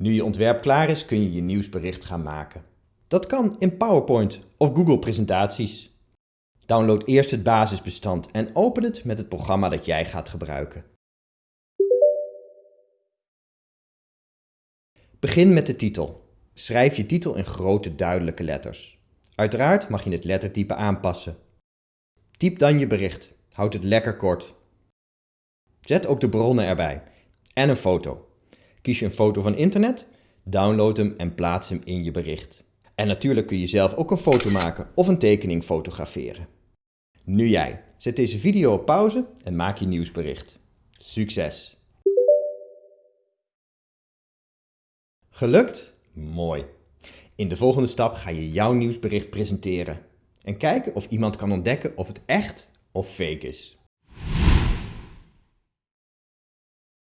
Nu je ontwerp klaar is, kun je je nieuwsbericht gaan maken. Dat kan in PowerPoint of Google presentaties. Download eerst het basisbestand en open het met het programma dat jij gaat gebruiken. Begin met de titel. Schrijf je titel in grote duidelijke letters. Uiteraard mag je het lettertype aanpassen. Typ dan je bericht. Houd het lekker kort. Zet ook de bronnen erbij. En een foto. Kies je een foto van internet? Download hem en plaats hem in je bericht. En natuurlijk kun je zelf ook een foto maken of een tekening fotograferen. Nu jij. Zet deze video op pauze en maak je nieuwsbericht. Succes! Gelukt? Mooi. In de volgende stap ga je jouw nieuwsbericht presenteren en kijken of iemand kan ontdekken of het echt of fake is.